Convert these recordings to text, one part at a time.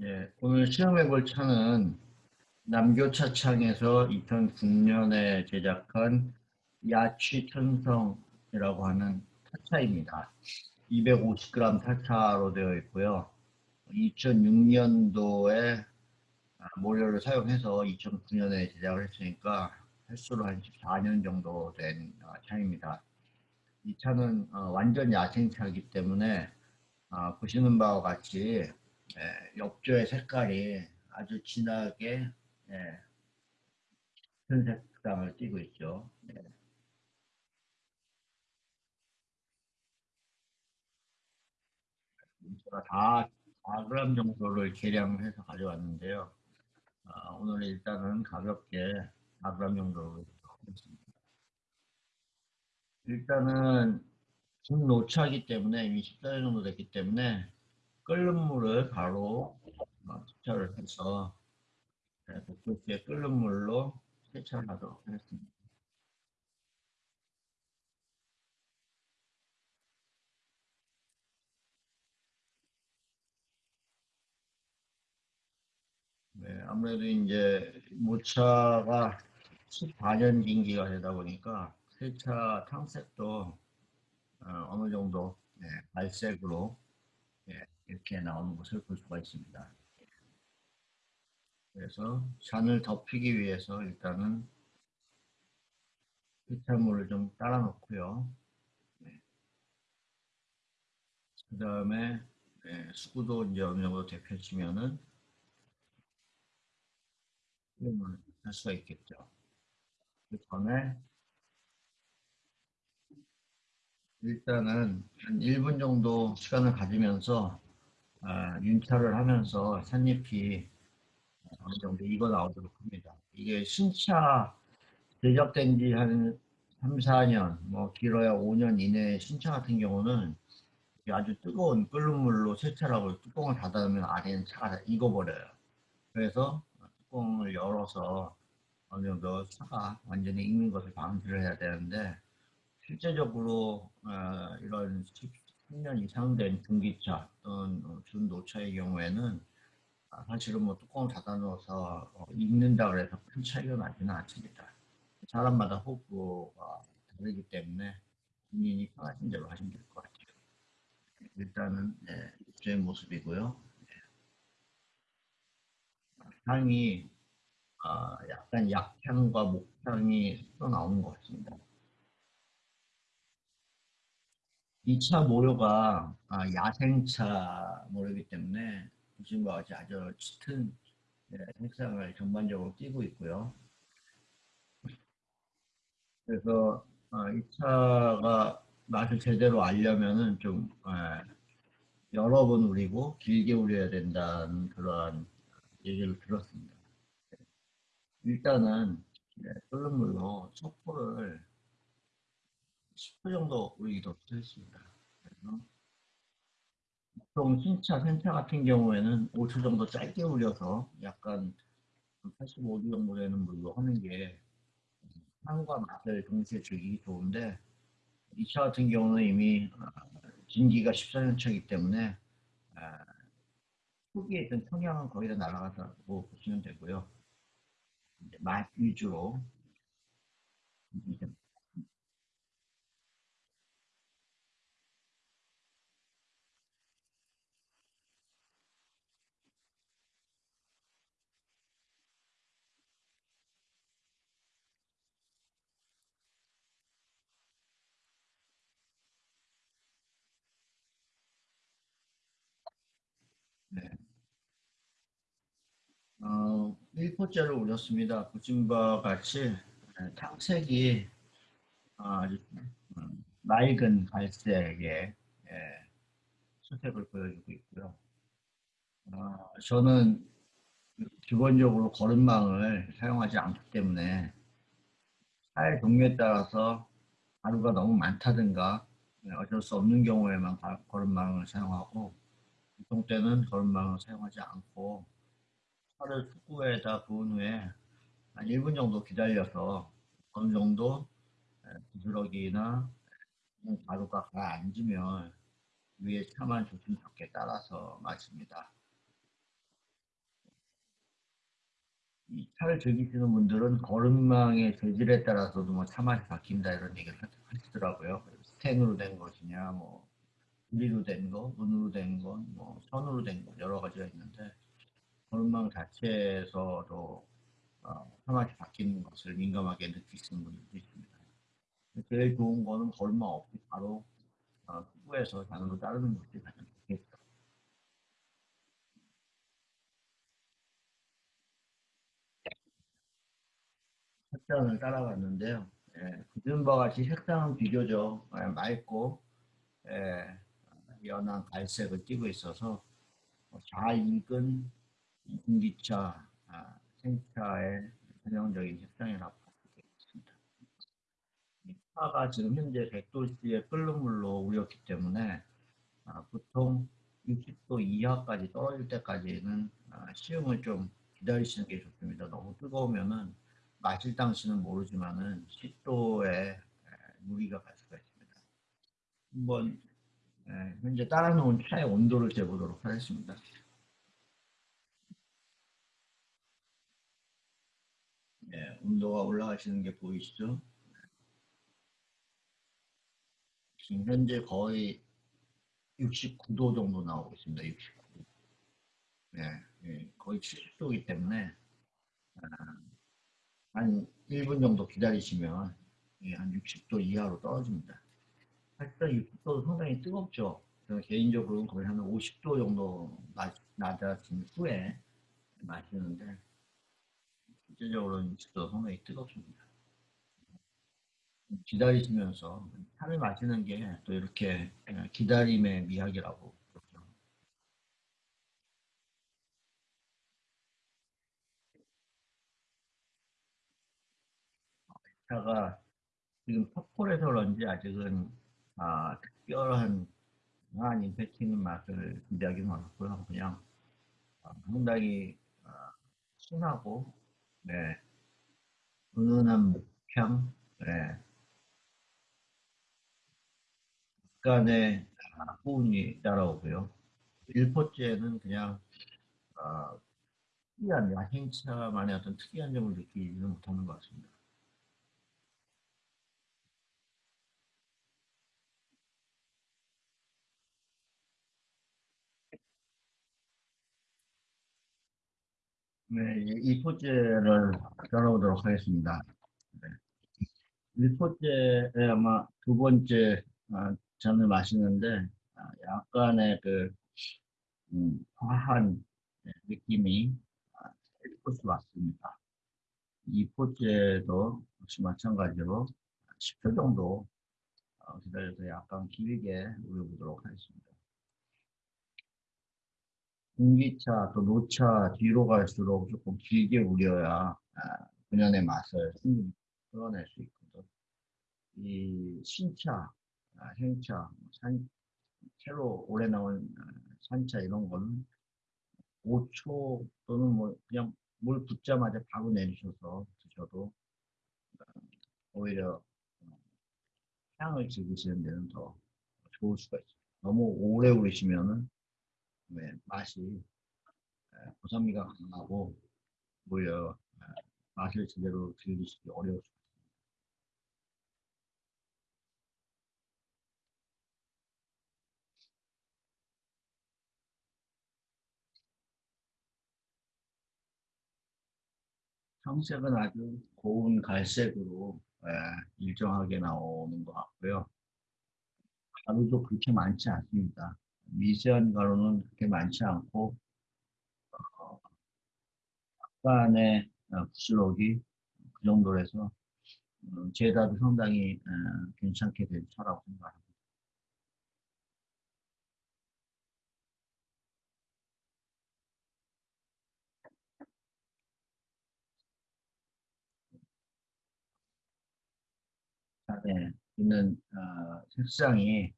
예, 오늘 시험해 볼 차는 남교차 창에서 2009년에 제작한 야취 천성이라고 하는 타차입니다. 250g 타차로 되어 있고요. 2006년도에 모료를 사용해서 2009년에 제작을 했으니까 횟수로 한 14년 정도 된 차입니다. 이 차는 어, 완전 야생차이기 때문에 아, 보시는 바와 같이 예, 옆조의 색깔이 아주 진하게 예, 큰 색상을 띠고 있죠. 예. 제가 다 4g 정도를 계량해서 가져왔는데요. 아, 오늘 일단은 가볍게 4g 정도로 하겠습니다. 일단은 중노차기 때문에 이미 14년 정도 됐기 때문에 끓는 물을 바로 세차를 해서 독도수에 끓는 물로 세차를 하도록 하겠습니다. 네, 아무래도 이제 모차가 14년 진기가 되다 보니까 세차 탕색도 어, 느 정도 네, 발색으로 네, 이렇게 나오는 것을 볼 수가 있습니다. 그래서 잔을 덮이기 위해서 일단은 세차물을 좀 따라 놓고요. 네. 그 다음에 네, 수구도 이제 어느 정도 데펴지면은 할 수가 있겠죠. 그 전에 일단은 한 1분 정도 시간을 가지면서 아, 윤차를 하면서 산잎이 어느 정도 익어 나오도록 합니다. 이게 신차 제작된 지 한 3, 4년, 뭐 길어야 5년 이내 신차 같은 경우는 아주 뜨거운 끓는 물로 세차라고 뚜껑을 닫아놓으면 안에는 차가 익어버려요. 그래서 뚜껑을 열어서 어느 정도 차가 완전히 익는 것을 방지를 해야 되는데 실제적으로 어, 이런 10년 이상 된 중기차 또는 준노차의 경우에는 사실은 뭐 뚜껑을 닫아 놓아서 어, 익는다 그래서 큰 차이가 나지는 않습니다. 사람마다 호구가 다르기 때문에 본인이 편하신 대로 하시면 될 것 같아요. 일단은 네, 제 모습이고요. 향이 어, 약간 약향과 목향이 쏟아나오는 것 같습니다. 2차 모료가 아, 야생차 모료이기 때문에 것 같이 아주 짙은 네, 색상을 전반적으로 띄고 있고요. 그래서 어, 이 차가 맛을 제대로 알려면은 좀 에, 여러 번 우리고 길게 우려야 된다는 그러한 얘기를 들었습니다. 일단은 네, 끓는 물로 촛불을 10분 정도 우리기도 했습니다. 그래서 보통 신차, 센차 같은 경우에는 5초 정도 짧게 우려서 약간 85도 정도 되는 물로 하는 게 향과 맛을 동시에 즐기기 좋은데 이 차 같은 경우는 이미 진기가 14년 차이기 때문에 후기에 있던 청량은 거의 다 날아갔다고 보시면 되고요. 맛 위주로 네. 어, 1포째를 올렸습니다. 보신 바 같이 네, 탕색이 아주 음, 맑은 갈색의 예, 수색을 보여주고 있고요. 어, 저는 기본적으로 거름망을 사용하지 않기 때문에 차의 종류에 따라서 가루가 너무 많다든가 네, 어쩔 수 없는 경우에만 거름망을 사용하고 보통 때는 거름망을 사용하지 않고 차를 축구에다 부은 후에 한 1분 정도 기다려서 어느 정도 부스러기나 가루가 가라앉으면 위에 차만 조심스럽게 따라서 마십니다. 이 차를 즐기시는 분들은 걸음망의 재질에 따라서도 뭐 차 맛이 바뀐다 이런 얘기를 하시더라고요. 스텐으로 된 것이냐, 뭐 유리로 된 거, 은으로 된 거, 뭐 선으로 된 거 여러 가지가 있는데 걸음망 자체에서도 어, 차 맛이 바뀌는 것을 민감하게 느끼시는 분들도 있습니다. 제일 좋은 거는 걸음망 없이 바로 어, 후에서 잔으로 자르는 것이 가장 좋겠죠. 색상을 따라갔는데요. 예, 그전 바와 같이 색상은 비교적 예, 맑고 예, 연한 갈색을 띠고 있어서 잘 익은 공기차, 아, 생차의 전형적인 있습니다. 이 차가 지금 현재 100도씨의 끓는 물로 우렸기 때문에 아, 보통 60도 이하까지 떨어질 때까지는 아, 시음을 좀 기다리시는 게 좋습니다. 너무 뜨거우면은 마실 당시는 모르지만은 10도에 무리가 갈 수가 있습니다. 한번 현재 따라놓은 차의 온도를 재보도록 하겠습니다. 네, 온도가 올라가시는 게 보이시죠? 지금 현재 거의 69도 정도 나오고 있습니다. 69도. 네, 네 거의 70도이기 때문에 한 1분 정도 기다리시면 예, 한 60도 이하로 떨어집니다. 사실상 60도도 상당히 뜨겁죠. 저는 개인적으로는 거의 한 50도 정도 낮아진 후에 마시는데 실질적으로는 60도 상당히 뜨겁습니다. 기다리시면서 차를 마시는 게 또 이렇게 기다림의 미학이라고 그러죠. 차가 지금 팝콜에서 그런지 아직은 아, 특별한 한 임팩트 있는 맛을 기대하기는 어렵고요. 그냥 아, 상당히 아, 순하고 네, 은은한 묵향 네, 약간의 호운이 따라오고요. 1포째는 그냥 어, 특이한 야행차만의 어떤 특이한 점을 느끼지는 못하는 것 같습니다. 네, 이 포째를 열어보도록 하겠습니다. 네. 1포째에 아마 두 번째 아, 잔을 마시는데 아, 약간의 그 음, 화한 네, 느낌이 아, 포스 맞습니다. 이 포째도 역시 마찬가지로 10초 정도 어, 기다려서 약간 길게 우려보도록 하겠습니다. 공기차 또 노차 뒤로 갈수록 조금 길게 우려야 본연의 맛을 충분히 끌어낼 수 있거든. 이 신차, 행차, 산, 새로 올해 나온 산차 이런 거는 5초 또는 뭐 그냥 물 붓자마자 바로 내리셔서 드셔도 오히려 향을 즐기시는 데는 더 좋을 수가 있어요. 너무 오래 우리시면은 네, 맛이 고산미가 강하고 오히려 맛을 제대로 즐기시기 어려울 수 있습니다. 청색은 아주 고운 갈색으로 일정하게 나오는 것 같고요. 가루도 그렇게 많지 않습니다. 미세한 가루는 그렇게 많지 않고 어, 약간의 어, 부스러기 그 정도로 해서 어, 제다도 상당히 어, 괜찮게 될 차라고 생각합니다. 네, 있는 어, 색상이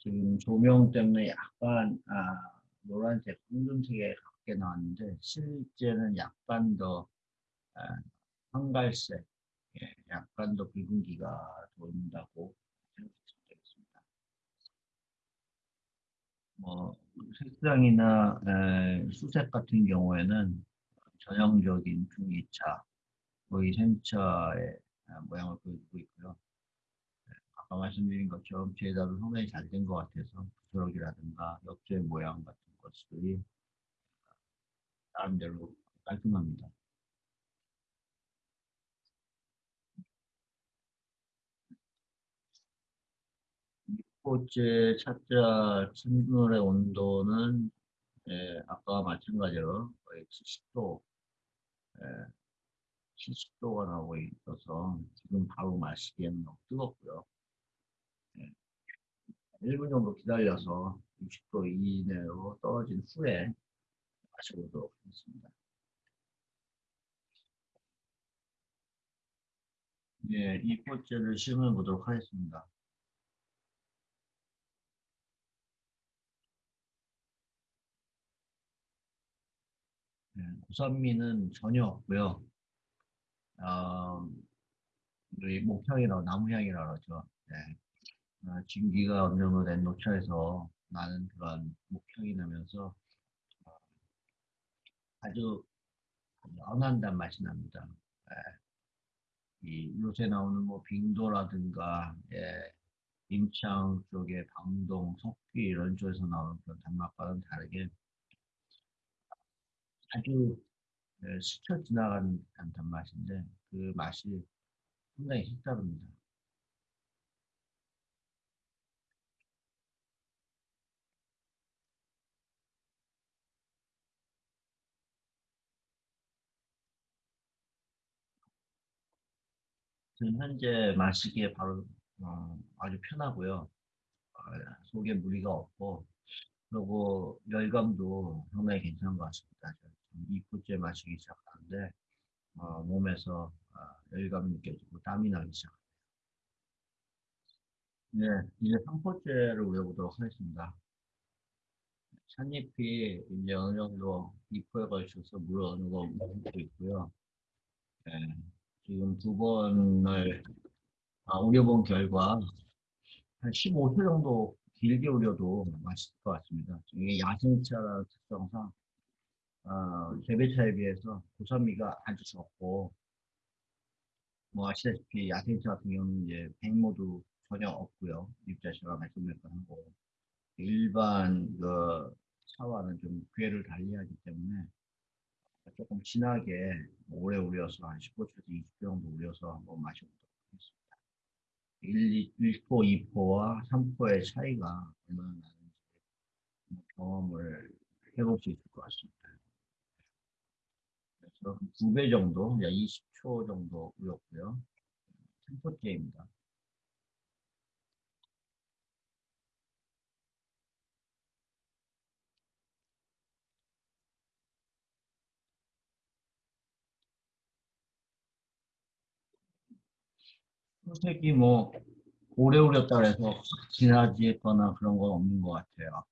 지금 조명 때문에 약간 아, 노란색, 황금색에 가깝게 나왔는데 실제는 약간 더 아, 황갈색, 예, 약간 더 붉은기가 돈다고 생각되겠습니다. 뭐 색상이나 에, 수색 같은 경우에는 전형적인 중기차, 거의 생차의 모양을 보여주고 있고요. 네, 아까 말씀드린 것처럼 제작은 상당히 잘 된 것 같아서 부스러기라든가 옆의 모양 같은 것들이 나름대로 깔끔합니다. 꽃째 차자 침물의 온도는 예, 아까와 마찬가지로 거의 70도, 예, 70도가 나오고 있어서 지금 바로 마시기에는 너무 뜨겁고요. 예, 1분 정도 기다려서 60도 이내로 떨어진 후에 마셔보도록 하겠습니다. 예, 이 꽃째를 시음해 보도록 하겠습니다. 네, 고산미는 전혀 없고요. 어, 목향이라고 나무향이라고 그러죠. 네. 어, 진기가 어느 정도 된 녹차에서 나는 그런 목향이 나면서 어, 아주 연한 단 맛이 납니다. 네. 이 요새 나오는 뭐 빙도라든가 예, 임창 쪽에 방동, 석귀 이런 쪽에서 나오는 그런 단맛과는 다르게 아주 예, 스쳐 지나가는 단맛인데 그 맛이 상당히 색다릅니다. 지금 현재 마시기에 바로 어, 아주 편하고요. 어, 속에 무리가 없고 그리고 열감도 상당히 괜찮은 것 같습니다. 2포째 마시기 시작하는데 어, 몸에서 어, 열감이 느껴지고 땀이 나기 시작합니다. 네, 이제 3포째를 우려보도록 하겠습니다. 찻잎이 이제 어느 정도 잎에 걸쳐서 물 어느 거 묻고 있고요. 네, 지금 두 번을 아, 우려본 결과 한 15초 정도 길게 우려도 맛있을 것 같습니다. 이게 야생차라는 특성상 어, 재배차에 비해서 고산미가 아주 적고 뭐 아시다시피 야생차 같은 경우는 이제 백모도 전혀 없고요. 입자시가 말씀드렸 하고 일반 그 차와는 좀 궤를 달리하기 때문에 조금 진하게 오래 우려서 한 15초에서 20초 정도 우려서 한번 마셔보도록 하겠습니다. 1, 1포, 2포와 3포의 차이가 얼마나 나는지 경험을 해볼 수 있을 것 같습니다. 그래서 2배 정도, 20초 정도 우렸고요. 3포째입니다. 솔직히 뭐 오래 우렸다 해서 진하지거나 그런 건 없는 것 같아요.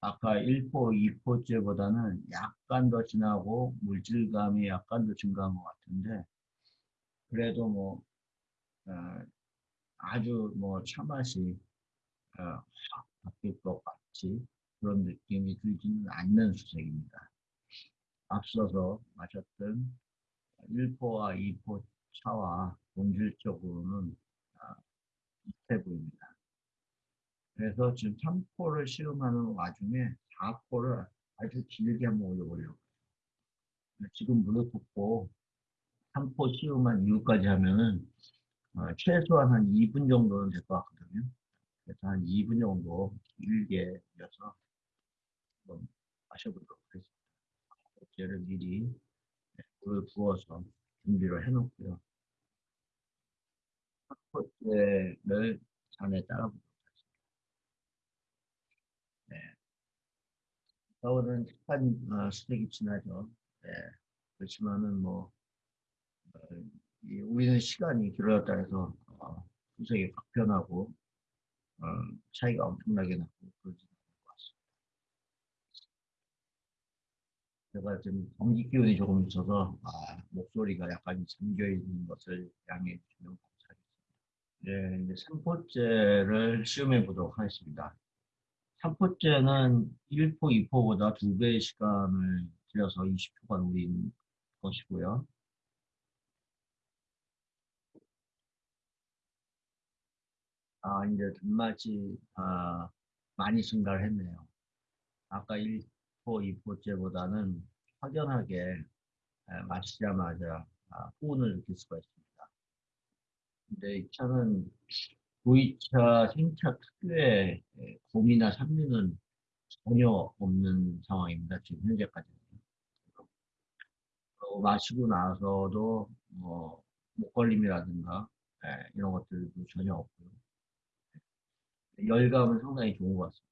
아까 1포, 2포째보다는 약간 더 진하고 물질감이 약간 더 증가한 것 같은데 그래도 뭐 어, 아주 뭐 차맛이 어, 확 바뀔 것 같이 그런 느낌이 들지는 않는 수색입니다. 앞서서 마셨던 1포와 2포 차와 본질적으로는 비슷해 보입니다. 그래서 지금 3포를 시음하는 와중에 4포를 아주 길게 한번 올려보려고 지금 꿇고 3포 시음한 이후까지 하면은 어, 최소한 한 2분 정도는 될 것 같거든요. 그래서 한 2분 정도 길게 이어서 한번 마셔보도록 하겠습니다. 어째를 미리 물을 부어서 준비를 해놓고요. 첫 번째를 잔에 따라보도록 하겠습니다. 네. 서울은 약간 어, 수색이 진하죠. 네. 그렇지만은 뭐 어, 이 우리는 시간이 길어졌다 해서 어, 수색이 확 변하고 어, 차이가 엄청나게 나고 그러지 않을 것 같습니다. 제가 지금 감기 기운이 조금 있어서 아, 목소리가 약간 잠겨 있는 것을 양해해 주시면 네, 이제 3포째를 시험해 보도록 하겠습니다. 3포째는 1포, 2포보다 2배의 시간을 들여서 20초간 우린 것이고요. 아, 이제 단맛이 아, 많이 증가를 했네요. 아까 1포, 2포째보다는 확연하게 에, 마시자마자 아, 후운을 느낄 수가 있습니다. 근데 이 차는 보이차 생차 특유의 에, 곰이나 산미는 전혀 없는 상황입니다. 지금 현재까지는. 어, 마시고 나서도 뭐 목걸림이라든가 예, 이런 것들도 전혀 없고요. 열감은 상당히 좋은 것 같습니다.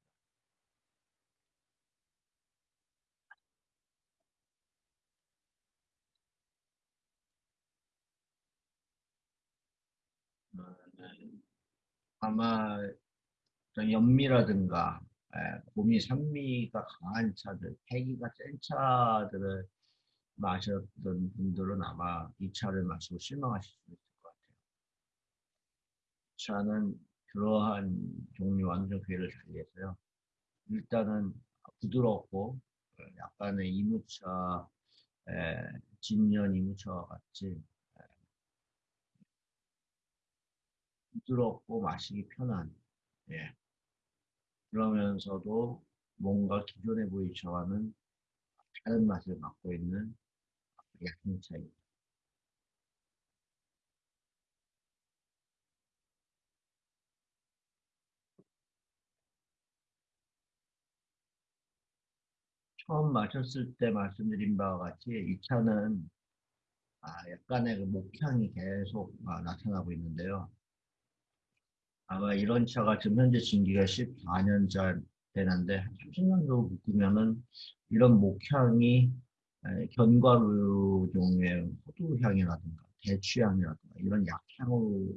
어, 네. 아마 좀 연미라든가 예, 곰이 산미가 강한 차들, 패기가 센 차들을 마셨던 분들은 아마 이 차를 마시고 실망하실 수 있을 것 같아요. 이 차는 그러한 종류와는 좀 궤를 달리해서요. 일단은 부드럽고 약간의 이무차, 에, 진년 이무차와 같이 부드럽고 마시기 편한 예. 그러면서도 뭔가 기존의 보이차와는 다른 맛을 갖고 있는 약한 차입니다. 처음 마셨을 때 말씀드린 바와 같이 이 차는 아, 약간의 그 목향이 계속 아, 나타나고 있는데요. 아마 이런 차가 지금 현재 진기가 14년 전 되는데 30년도 묶으면은 이런 목향이 견과류 종류의 호두향이라든가 대추향이라든가 이런 약향으로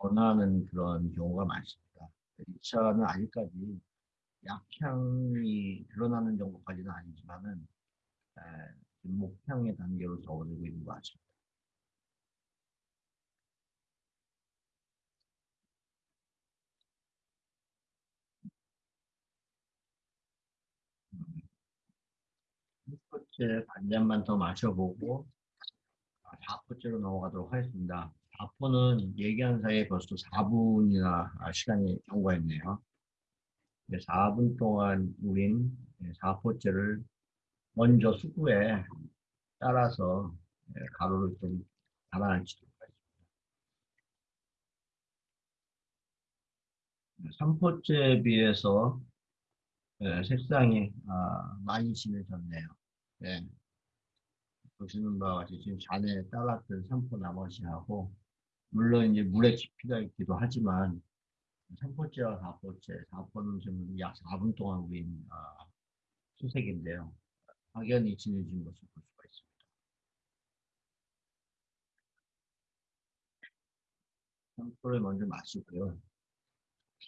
변하는 그런 경우가 많습니다. 이 차는 아직까지 약향이 드러나는 정도까지는 아니지만은 목향의 단계로 접어들고 있는 것 같습니다. 첫 번째 반잔만 더 마셔보고 4포째로 아, 넘어가도록 하겠습니다. 4포는 얘기한 사이에 벌써 4분이나 시간이 경과했네요. 4분 동안 우린 4포째를 먼저 수구에 따라서 가루를 좀 가라앉히도록 하겠습니다. 3포째에 비해서 색상이 아, 많이 진해졌네요. 네. 보시는 바와 같이 지금 잔에 따랐던 3포 나머지하고 물론 이제 물에 깊이가 있기도 하지만 3포째와 4포째, 4포는 지금 약 4분 동안 우린 아, 수색인데요. 확연히 진해진 것을 볼 수가 있습니다. 3포를 먼저 마시고요.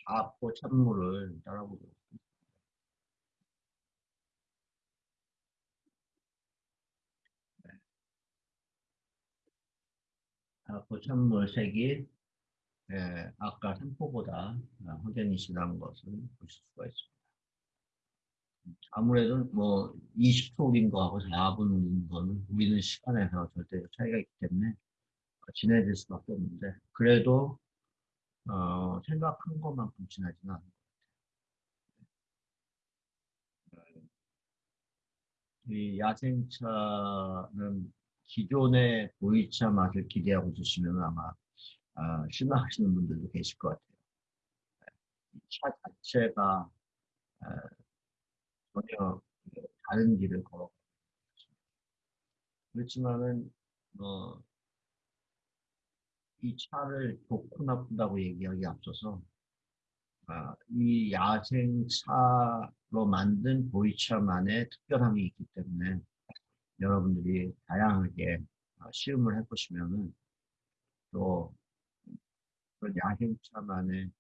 4포 찬물을 따라보도록 하겠습니다. 고천물 색이 예, 아까 3포보다 확연히 진한 것을 보실 수가 있습니다. 아무래도 뭐 20초 우린 거하고 4분 우린 거는 우리는 시간에서 절대 차이가 있기 때문에 진해질 수밖에 없는데 그래도 어, 생각한 것만큼 진하지는 않은 것 같아요. 이 야생차는 기존의 보이차 맛을 기대하고 드시면 아마 어, 실망하시는 분들도 계실 것 같아요. 차 자체가 어, 전혀 다른 길을 걸어 그렇지만은 어, 이 차를 좋고 나쁘다고 얘기하기 앞서서 어, 이 야생차로 만든 보이차만의 특별함이 있기 때문에 여러분들이 다양하게 어, 시음을 해보시면은 또 그런 야생차만의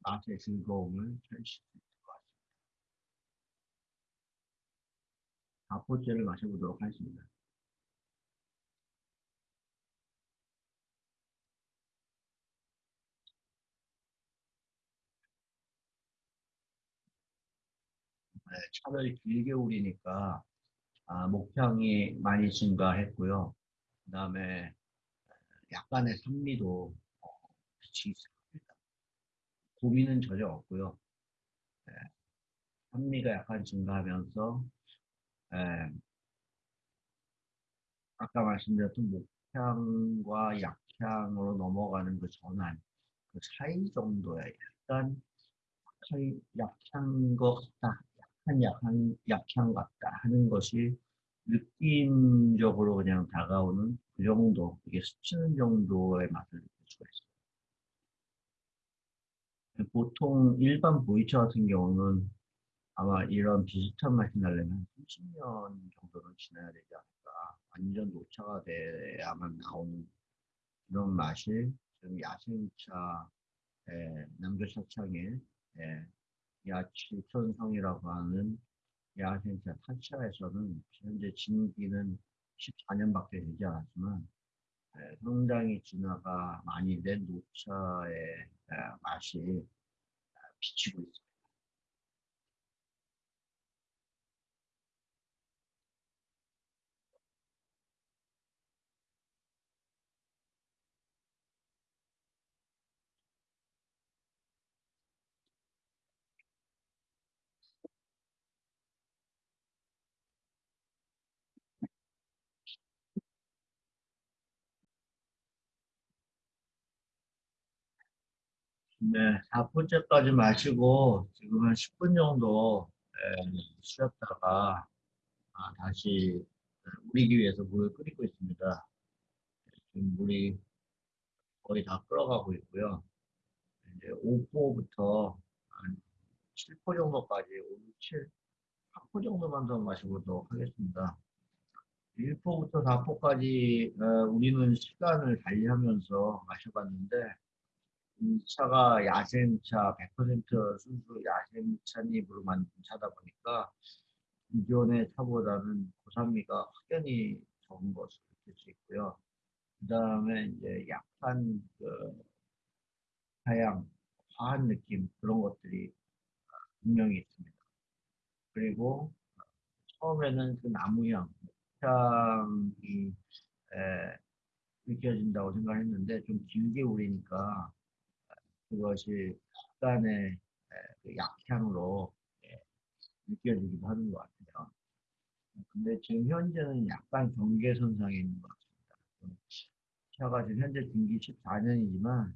맛의 즐거움을 찾으실 수 있을 것 같습니다. 다포째를 마셔보도록 하겠습니다. 네, 차를 길게 우리니까 아, 목향이 많이 증가했고요. 그 다음에 약간의 산미도 어, 빛이 있습니다. 고비는 전혀 없고요. 예, 산미가 약간 증가하면서 예, 아까 말씀드렸던 목향과 약향으로 넘어가는 그 전환, 그 사이 정도의 약간 약한 것 같다, 약한 약한 약한 같다 하는 것이 느낌적으로 그냥 다가오는 그 정도, 이게 스치는 정도의 맛을 느낄 수가 있어요. 보통 일반 보이차 같은 경우는 아마 이런 비슷한 맛이 나려면 30년 정도는 지나야 되지 않을까. 완전 녹차가 돼야만 나오는 그런 맛이 지금 야생차, 남교차창에 야치 천성이라고 하는 야생차 타차에서는 현재 진기는 14년밖에 되지 않았지만 상당히 진화가 많이 된 녹차의 맛이 비치고 있습니다. 네, 4분째까지 마시고 지금 한 10분 정도 에, 쉬었다가 아, 다시 우리기 위해서 물을 끓이고 있습니다. 지금 물이 거의 다 끓어가고 있고요. 이제 5포부터 한 7포 정도까지 5, 7, 4포 정도만 더 마셔보도록 하겠습니다. 1포부터 4포까지 어, 우리는 시간을 달리하면서 마셔봤는데 이 차가 야생차 100% 순수 야생차잎으로 만든 차다 보니까 기존의 차보다는 고산미가 확연히 적은 것을 느낄 수 있고요. 그 다음에 이제 약간 그 하양, 화한 느낌 그런 것들이 분명히 있습니다. 그리고 처음에는 그 나무향, 향이 느껴진다고 생각했는데 좀 길게 우리니까 그것이 약간의 그 약향으로 느껴지기도 하는 것 같아요. 근데 지금 현재는 약간 경계선상에 있는 것 같습니다. 차가 지금 현재 등기 14년이지만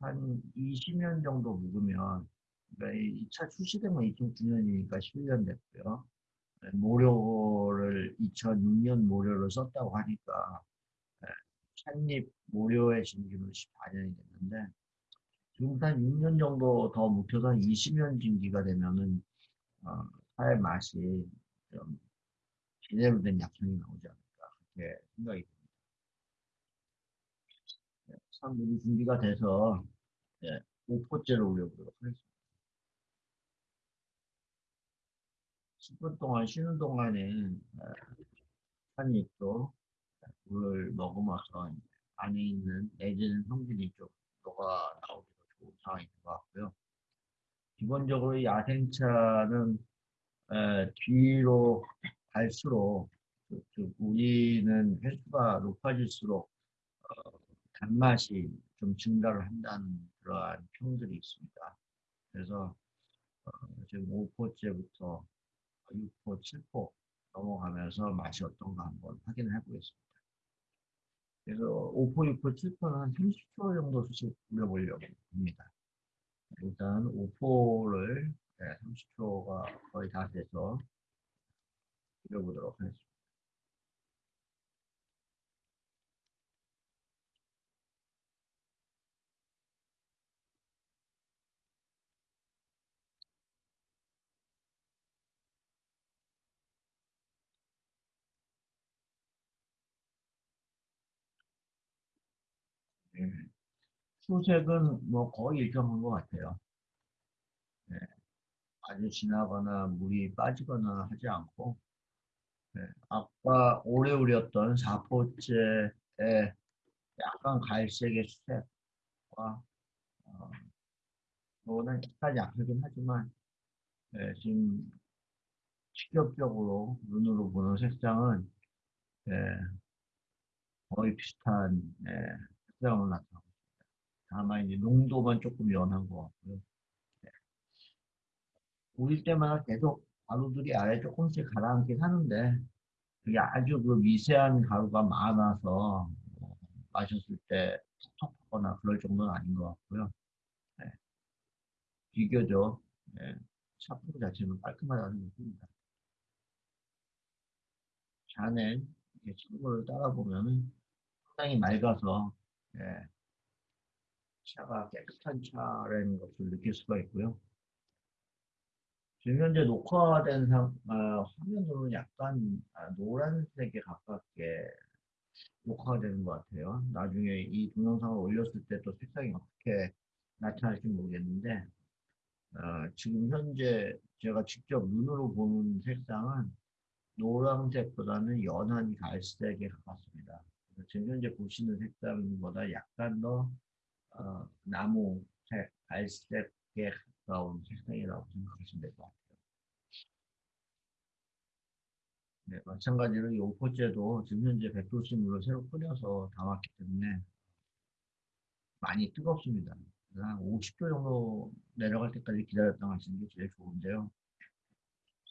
한 20년 정도 묵으면 그러니까 이 차 출시된 건 2009년이니까 11년 됐고요. 모료를 2006년 모료를 썼다고 하니까 찻잎 모료의 진기는 14년이 됐는데 한 6년 정도 더 묵혀서 20년 진기가 되면은 어, 사의 맛이 좀 제대로 된 약향이 나오지 않을까 그렇게 생각이 듭니다. 네, 참 우리 준비가 돼서 네, 5포째를 올려보도록 하겠습니다. 10분 동안 쉬는 동안에 한 입도 물을 먹으면서 안에 있는 내지는 성질이 좀 녹아 나오기 상황인 것 같고요. 기본적으로 야생차는 에, 뒤로 갈수록 그, 그 우리는 횟수가 높아질수록 어, 단맛이 좀 증가를 한다는 그러한 평들이 있습니다. 그래서 어, 지금 5포째부터 6포, 7포 넘어가면서 맛이 어떤가 한번 확인을 해보겠습니다. 그래서 5포, 6포, 7포는 한 30초 정도 수씩 불려보려고 합니다. 일단 5포를 네, 30초가 거의 다 돼서 불려보도록 하겠습니다. 네. 수색은 뭐 거의 일정한 것 같아요. 네. 아주 진하거나 물이 빠지거나 하지 않고 네. 아까 오래 우렸던 4포째의 약간 갈색의 수색과 어, 이거는 약간 약하긴 하지만 네, 지금 직접적으로 눈으로 보는 색상은 예, 거의 비슷한 예, 색상으로 있습니 다. 다만 이제 농도만 조금 연한 것 같고요. 예. 우릴 때마다 계속 가루들이 아래 조금씩 가라앉긴 하는데 그게 아주 그 미세한 가루가 많아서 뭐 마셨을 때 텁텁하거나 그럴 정도는 아닌 것 같고요. 네. 비교적 네. 샤프 자체는 깔끔하다는 느낌입니다. 잔에 친구를 따라보면 상당히 맑아서 네. 차가 깨끗한 차라는 것을 느낄 수가 있고요. 지금 현재 녹화된 상, 아, 화면으로는 약간 아, 노란색에 가깝게 녹화가 되는 것 같아요. 나중에 이 동영상을 올렸을 때 또 색상이 어떻게 나타날지 모르겠는데 어, 지금 현재 제가 직접 눈으로 보는 색상은 노란색보다는 연한 갈색에 가깝습니다. 지금 현재 보시는 색상보다 약간 더 어, 나무 색, 갈색에 가까운 색상이라고 생각하시면 될 것 같아요. 네, 마찬가지로 이 오포제도 지금 현재 백도심으로 새로 끓여서 담았기 때문에 많이 뜨겁습니다. 한 50도 정도 내려갈 때까지 기다렸다 하시는 게 제일 좋은데요.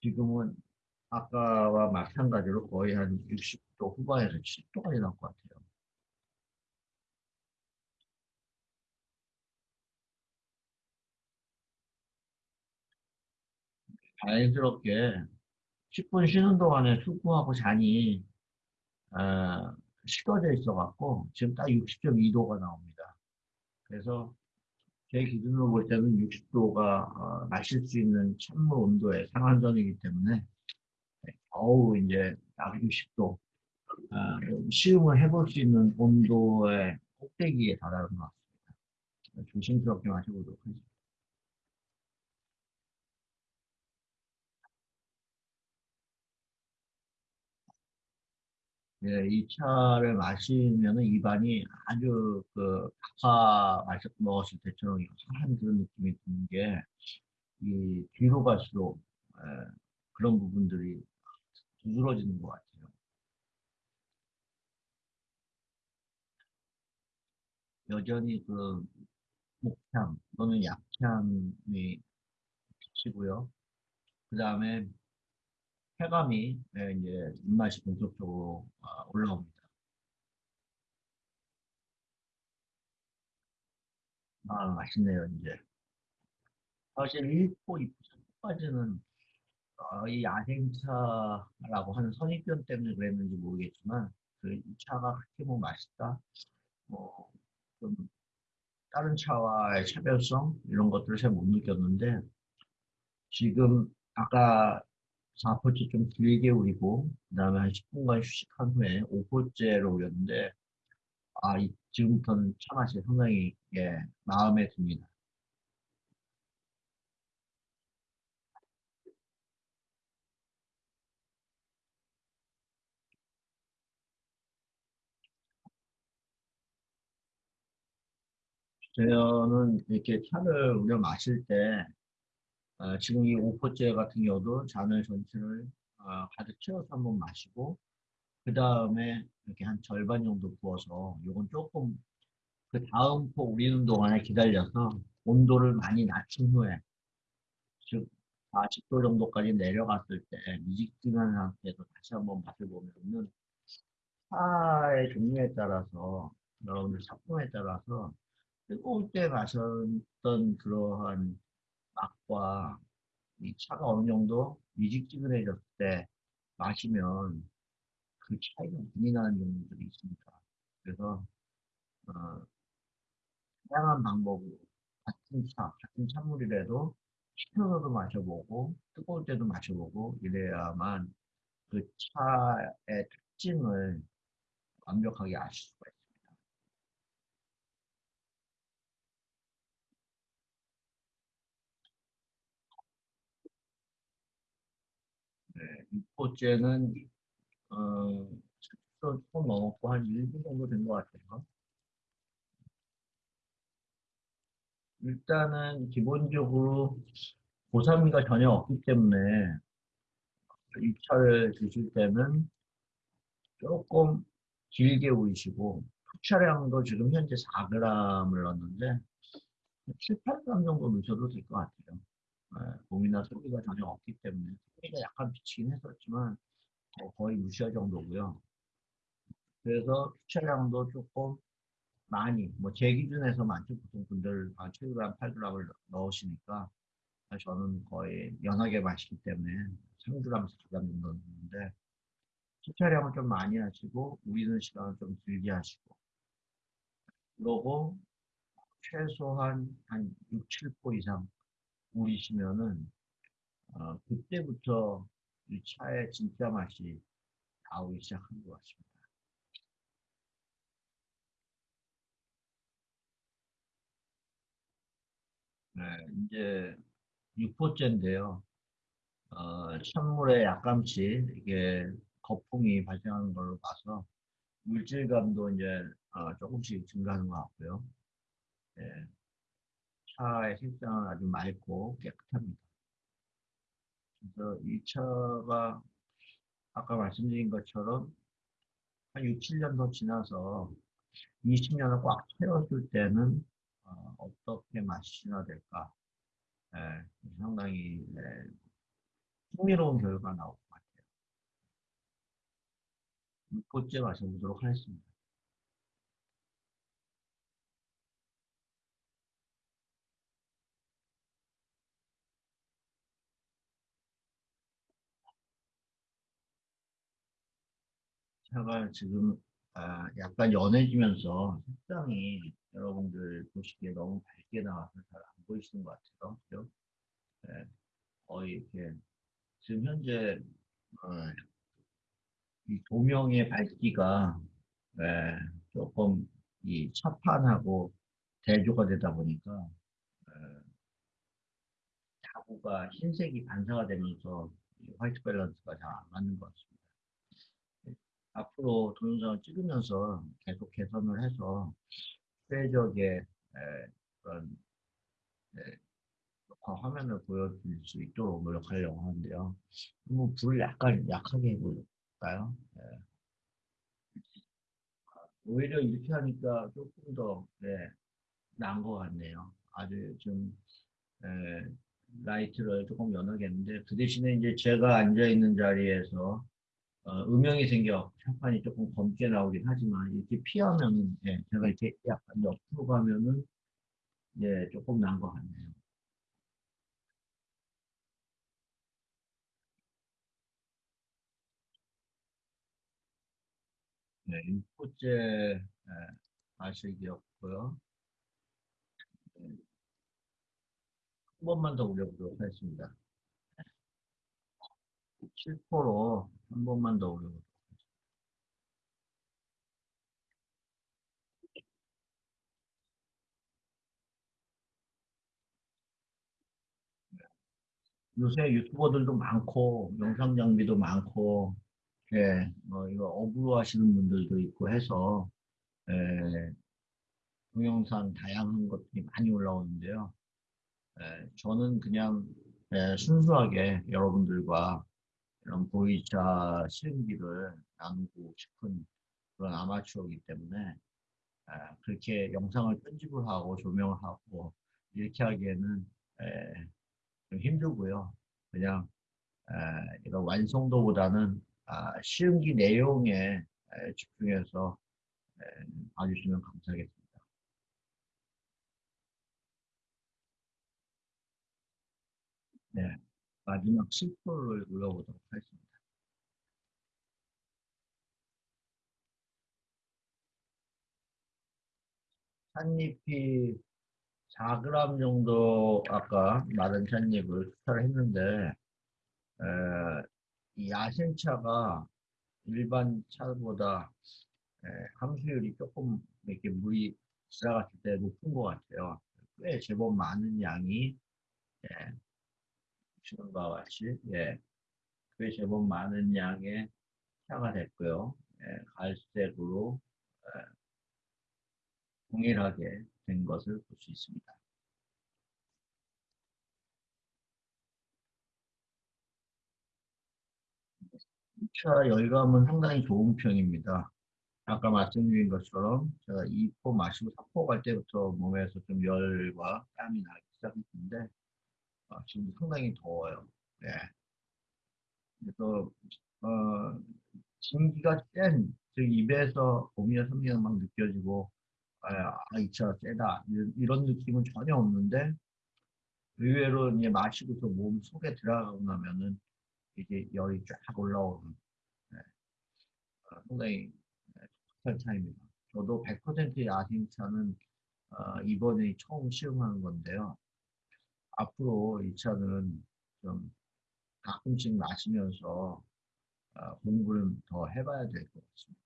지금은 아까와 마찬가지로 거의 한 60도 후반에서 70도까지 나올 것 같아요. 자연스럽게 10분 쉬는 동안에 수구하고 잔이 어, 식어져 있어 갖고 지금 딱 60.2도가 나옵니다. 그래서 제 기준으로 볼 때는 60도가 어, 마실 수 있는 찬물 온도의 상한선이기 때문에 어우 이제 딱 60도 어, 시음을 해볼 수 있는 온도의 꼭대기에 달하는 것 같습니다. 조심스럽게 마셔보도록 하겠습니다. 예, 이 차를 마시면 입안이 아주 그 아까 마셨 먹었을 때처럼 한 그런 느낌이 드는 게 이 뒤로 갈수록 예, 그런 부분들이 두드러지는 것 같아요. 여전히 그 목향 또는 약향이 비치고요. 그 다음에 쾌감이 네, 이제 입맛이 본격적으로 아, 올라옵니다. 아, 맛있네요, 이제. 사실 1포, 2포까지는 어, 이 야생차라고 하는 선입견 때문에 그랬는지 모르겠지만 그 차가 그렇게 뭐 맛있다, 뭐 좀 다른 차와의 차별성 이런 것들을 잘 못 느꼈는데 지금 아까 4포째 좀 길게 우리고 그 다음에 한 10분간 휴식한 후에 5포째로 우렸는데 아, 이, 지금부터는 차 맛이 상당히 예, 마음에 듭니다. 저는 이렇게 차를 우려 마실 때 어, 지금 이 5포째 같은 경우도 잔을 전체를 어, 가득 채워서 한번 마시고 그 다음에 이렇게 한 절반 정도 부어서 이건 조금 그 다음 포 우리는 동안에 기다려서 온도를 많이 낮춘 후에 즉 40도 정도까지 내려갔을 때 미직진한 상태에서 다시 한번 맛을 보면은 차의 종류에 따라서 여러분들 작품에 따라서 뜨거울 때 마셨던 그러한 맛과 이 차가 어느 정도 미직지근해졌을 때 마시면 그 차이가 많이 나는 경우들이 있습니다. 그래서 어, 다양한 방법으로 같은 차, 같은 찬물이라도 식혀서도 마셔보고 뜨거울 때도 마셔보고 이래야만 그 차의 특징을 완벽하게 아실 수가 있습니다. 네, 육포째는 어, 좀 넘었고 한 1분 정도 된 것 같아요. 일단은 기본적으로 고산미가 전혀 없기 때문에 유차를 드실 때는 조금 길게 우리시고 투차량도 지금 현재 4g을 넣었는데 7, 8g 정도 넣으셔도 될 것 같아요. 네, 봄이나 소리가 전혀 없기 때문에 소리가 약간 비치긴 했었지만 어, 거의 무시할 정도고요. 그래서 투차량도 조금 많이 뭐 제 기준에서 많죠. 보통 분들 7g, 8g을 넣으시니까 저는 거의 연하게 마시기 때문에 3g, 4g 정도 넣는데 투차량을 좀 많이 하시고 우리는 시간을 좀 길게 하시고 그러고 최소한 한 6, 7포 이상 우리시면은 어, 그때부터 이 차의 진짜 맛이 나오기 시작한 것 같습니다. 네, 이제 6포째인데요. 어, 찬물에 약간씩 이게 거품이 발생하는 걸로 봐서 물질감도 이제 어, 조금씩 증가하는 것 같고요. 네, 차의 색상은 아주 맑고 깨끗합니다. 그래서 이 차가 아까 말씀드린 것처럼 한 6, 7년 더 지나서 20년을 꽉 채웠을 때는 어, 떻게 맛이 진화될까 예, 상당히 예, 흥미로운 결과가 나올 것 같아요. 6번째 마셔보도록 하겠습니다. 차가 지금 아, 약간 연해지면서 색상이 여러분들 보시기에 너무 밝게 나와서 잘 안 보이시는 것 같아요. 그죠? 네, 거의 이렇게 지금 현재 어, 이 조명의 밝기가 네, 조금 이 차판하고 대조가 되다 보니까 네, 자구가 흰색이 반사가 되면서 화이트 밸런스가 잘 안 맞는 것 같습니다. 앞으로 동영상을 찍으면서 계속 개선을 해서 최적의 그런 녹화 화면을 보여줄 수 있도록 노력하려고 하는데요. 뭐 불을 약간 약하게 해볼까요? 네. 오히려 이렇게 하니까 조금 더 네, 같네요. 아주 좀 에, 라이트를 조금 연하게 했는데 그 대신에 이제 제가 앉아 있는 자리에서 어, 음영이 생겨 샷판이 조금 검게 나오긴 하지만 이렇게 피하면 예, 제가 이렇게 약간 옆으로 가면은 예, 조금 난 것 같네요. 네, 6호째 예, 아식이었고요. 네, 한 번만 더 올려보도록 하겠습니다. 7%로 한 번만 더 올려보도록 요새 유튜버들도 많고 영상 장비도 많고 예, 뭐 이거 어부로 하시는 분들도 있고 해서 예, 동영상 다양한 것들이 많이 올라오는데요. 예, 저는 그냥 예, 순수하게 여러분들과 이런 보이차 실행기를 나누고 싶은 그런 아마추어이기 때문에 아, 그렇게 영상을 편집을 하고 조명을 하고 이렇게 하기에는 에, 좀 힘들고요. 그냥 에, 이런 완성도보다는 아, 시험기 내용에 에, 집중해서 에, 봐주시면 감사하겠습니다. 네, 마지막 10%를 눌러보도록 하겠습니다. 찻잎이 4g 정도 아까 마른 찻잎을 투자를 했는데 에, 이 야생차가 일반 차보다 에, 함수율이 조금 이렇게 물이 들어갔을 때 높은 것 같아요. 꽤 제법 많은 양이 예, 보시는 바와 같이 예, 꽤 제법 많은 양의 차가 됐고요. 예, 갈색으로 예, 동일하게 된 것을 볼 수 있습니다. 차 열감은 상당히 좋은 편입니다. 아까 말씀드린 것처럼 제가 2포 마시고 4포 갈 때부터 몸에서 좀 열과 땀이 나기 시작했는데 아, 지금 상당히 더워요. 네. 그래서 어, 진기가 센, 즉 입에서 봄이나 섬유가 막 느껴지고 아, 이 차 세다 이런, 느낌은 전혀 없는데 의외로 이제 마시고서 몸 속에 들어가고 나면은 이게 열이 쫙 올라오는 네. 어, 상당히 네, 차입니다. 저도 100% 야생차는 어, 이번에 처음 시험하는 건데요. 앞으로 이 차는 좀 가끔씩 마시면서 어, 공부를 더 해봐야 될 것 같습니다.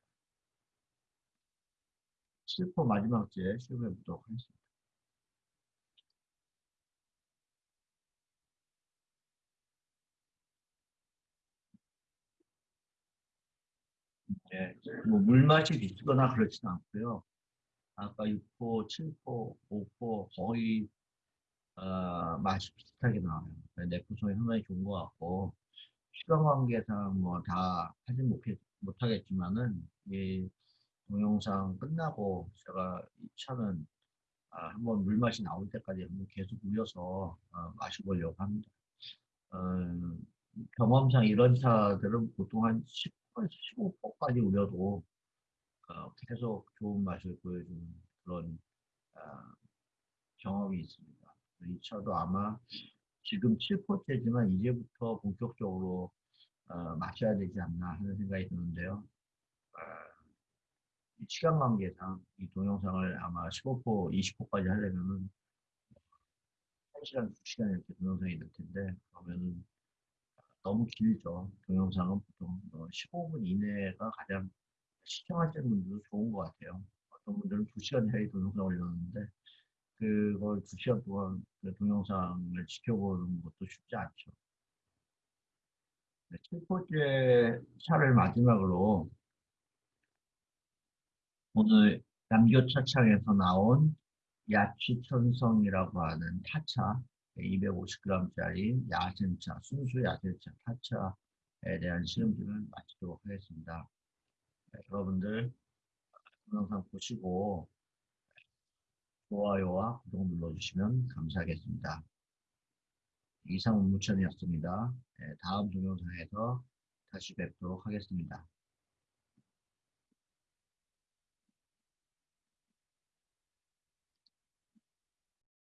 7포 마지막 주에 시험해 보도록 하겠습니다. 네, 뭐 물 맛이 비추거나 그렇지는 않고요. 아까 6포, 7포, 5포 거의 어, 맛이 비슷하게 나와요. 내구성이 상당히 좋은 것 같고 시간 관계상 뭐 다 하진 못하겠지만은 이 동영상 끝나고 제가 이 차는 아, 한번 물맛이 나올 때까지 한번 계속 우려서 어, 마셔보려고 합니다. 어, 경험상 이런 차들은 보통 한 10%, 15%까지 우려도 어, 계속 좋은 맛을 보여주는 그런 어, 경험이 있습니다. 이 차도 아마 지금 7%째지만 이제부터 본격적으로 어, 마셔야 되지 않나 하는 생각이 드는데요. 어, 이 시간 관계상 이 동영상을 아마 15%, 20%까지 하려면은 1시간, 2시간 이렇게 동영상이 될 텐데 그러면은 너무 길죠. 동영상은 보통 15분 어, 이내가 가장 시청하시는 분들도 좋은 것 같아요. 어떤 분들은 2시간 이하의 동영상 올렸는데 그걸 2시간 동안 그 동영상을 지켜보는 것도 쉽지 않죠. 네, 첫 번째 차를 마지막으로 오늘 남교차창에서 나온 야치천성이라고 하는 타차 250g짜리 야생차, 순수 야생차 타차에 대한 시험들을 마치도록 하겠습니다. 네, 여러분들 동영상 보시고 좋아요와 구독 눌러주시면 감사하겠습니다. 이상 운무천이었습니다. 네, 다음 동영상에서 다시 뵙도록 하겠습니다.